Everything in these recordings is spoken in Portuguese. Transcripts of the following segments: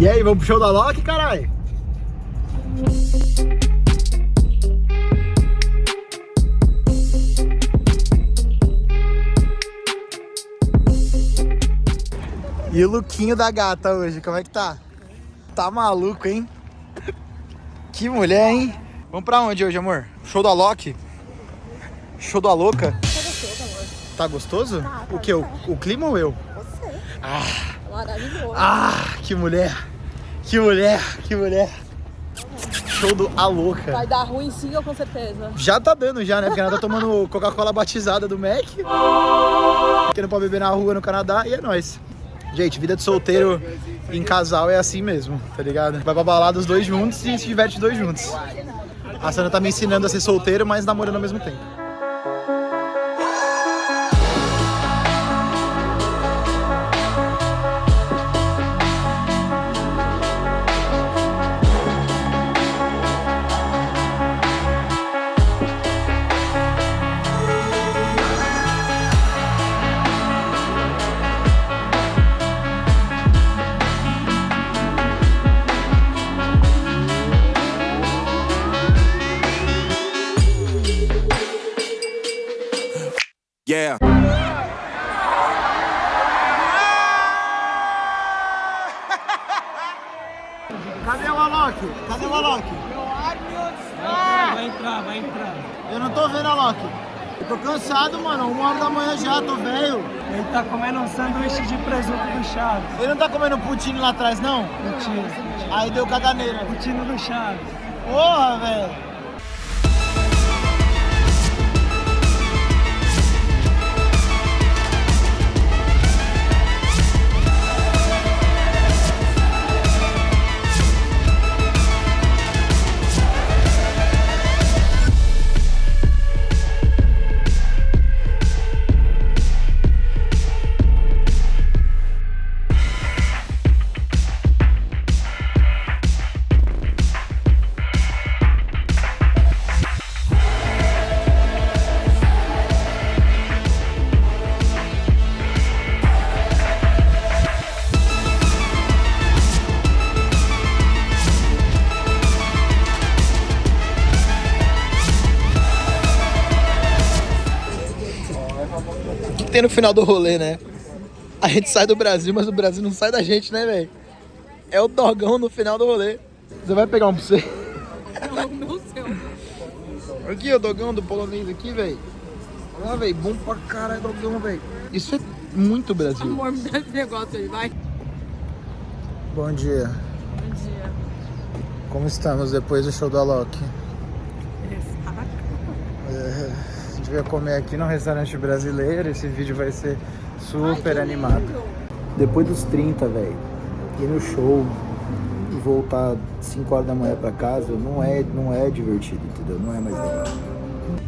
E aí, vamos pro show da Loki, caralho? E o lookinho da gata hoje, como é que tá? Tá maluco, hein? Que mulher, hein? Vamos pra onde hoje, amor? Show da Loki? Show da louca? Tá gostoso? Tá, o que? O, o clima ou eu? Você. Ah, Maravilhoso. ah, que mulher! Que mulher, que mulher! Show do A Louca. Vai dar ruim sim, ou com certeza. Já tá dando já, né? Porque ela tá tomando Coca-Cola batizada do Mac. Que não pode beber na rua no Canadá e é nóis. Gente, vida de solteiro em casal é assim mesmo, tá ligado? Vai pra balada os dois juntos e se diverte dois juntos. A Sandra tá me ensinando a ser solteiro, mas namorando ao mesmo tempo. Yeah. Cadê o Alok? Cadê o Alok? Vai entrar, vai entrar. Eu não tô vendo a Alok. Eu tô cansado, mano. Uma hora da manhã já, tô velho. Ele tá comendo um sanduíche de presunto do Chaves. Ele não tá comendo poutine lá atrás, não? Mentira. Aí deu caganeira. Putino do Chaves. Porra, velho. Que, tem no final do rolê, né? A gente sai do Brasil, mas o Brasil não sai da gente, né, velho? É o dogão no final do rolê. Você vai pegar um pra você? Não, meu céu. Aqui, o dogão do polonês aqui, velho. Olha lá, velho. Bom pra caralho, dogão, velho. Isso é muito Brasil. Amor, me dá esse negócio aí, vai. Bom dia. Bom dia. Como estamos depois do show da Loki? É, a gente comer aqui no restaurante brasileiro. Esse vídeo vai ser super animado. Depois dos 30, velho, ir no show e voltar 5 horas da manhã pra casa não é, não é divertido, entendeu? Não é mais legal.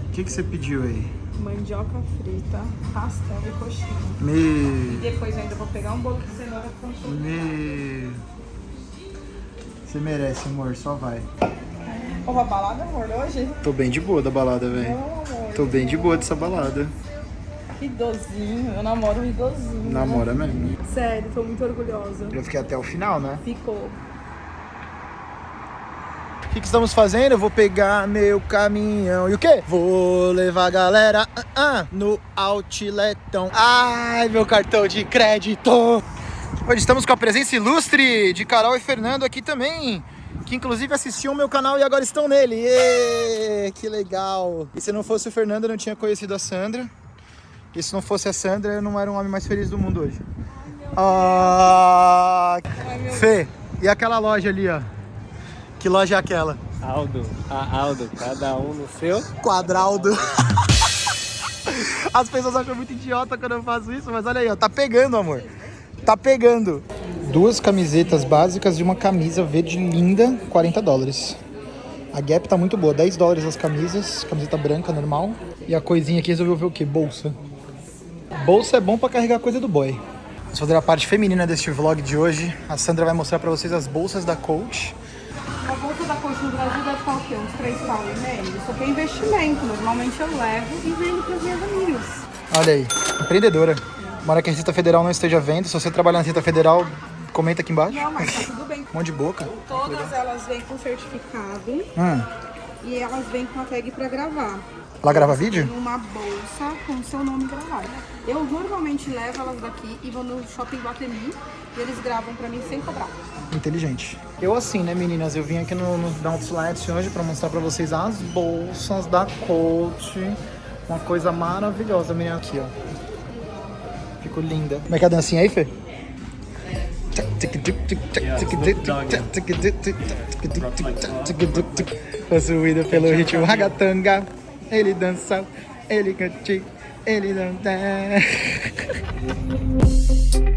O que, que você pediu aí? Mandioca frita, pastel e coxinha. Me. Depois eu ainda vou pegar um bolo de cenoura com Me. Você merece, amor, só vai. Ô, a balada, amor, hoje? Tô bem de boa da balada, velho. Tô bem de boa dessa balada. Idosinho, eu namoro um idosinho. Namora mesmo. Sério, tô muito orgulhosa. Eu fiquei até o final, né? Ficou. O que, que estamos fazendo? Eu vou pegar meu caminhão e o quê? Vou levar a galera ah, ah, no outletão. Ai, meu cartão de crédito! Hoje estamos com a presença ilustre de Carol e Fernando aqui também. Que inclusive assistiam o meu canal e agora estão nele. Que legal! E se não fosse o Fernando, eu não tinha conhecido a Sandra. E se não fosse a Sandra, eu não era um homem mais feliz do mundo hoje. Ah, Fê, e aquela loja ali, ó? Que loja é aquela? Aldo, a Aldo, cada um no seu. Quadraldo. As pessoas acham muito idiota quando eu faço isso, mas olha aí, ó, tá pegando, amor. Tá pegando. Duas camisetas básicas e uma camisa verde linda, 40 dólares. A Gap tá muito boa, 10 dólares as camisas, camiseta branca normal. E a coisinha aqui resolveu ver o quê? Bolsa. Bolsa é bom pra carregar coisa do boy. Vamos fazer a parte feminina deste vlog de hoje. A Sandra vai mostrar pra vocês as bolsas da Coach. A bolsa da Coach no Brasil deve estar o quê? Uns 3 pau e meio? Isso aqui é investimento. Normalmente eu levo e vendo para as minhas amigas. Olha aí, empreendedora. Tomara que a Receita Federal não esteja vendo. Se você trabalhar na Receita Federal, Comenta aqui embaixo. Não, mas tá tudo bem. Monte de boca. Todas elas vêm com certificado Hum. e elas vêm com a tag pra gravar. Lá grava vídeo? Uma bolsa com seu nome gravado. Eu normalmente levo elas daqui e vou no shopping Guatemi e eles gravam pra mim sem cobrar. Inteligente. Eu assim, né, meninas? Eu vim aqui no, no Outlet hoje pra mostrar pra vocês as bolsas da Coach. Uma coisa maravilhosa, menina. Aqui, ó. Ficou linda. Como é que é a dancinha aí, Fê? Possuído pelo ritmo ragatanga. Ele dança, ele cante, ele dança